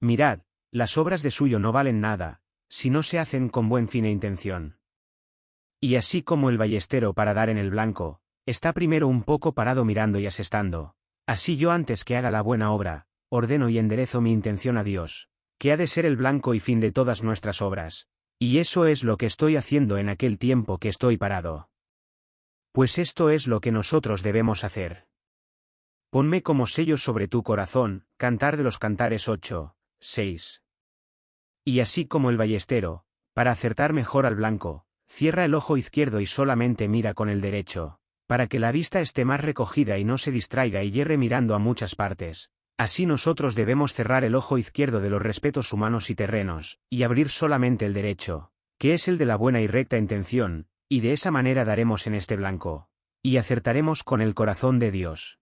Mirad, las obras de suyo no valen nada, si no se hacen con buen fin e intención. Y así como el ballestero para dar en el blanco, está primero un poco parado mirando y asestando, así yo antes que haga la buena obra, ordeno y enderezo mi intención a Dios, que ha de ser el blanco y fin de todas nuestras obras, y eso es lo que estoy haciendo en aquel tiempo que estoy parado. Pues esto es lo que nosotros debemos hacer. Ponme como sello sobre tu corazón, Cantar de los Cantares 8, 6. Y así como el ballestero, para acertar mejor al blanco, cierra el ojo izquierdo y solamente mira con el derecho, para que la vista esté más recogida y no se distraiga y hierre mirando a muchas partes. Así nosotros debemos cerrar el ojo izquierdo de los respetos humanos y terrenos, y abrir solamente el derecho, que es el de la buena y recta intención, y de esa manera daremos en este blanco, y acertaremos con el corazón de Dios.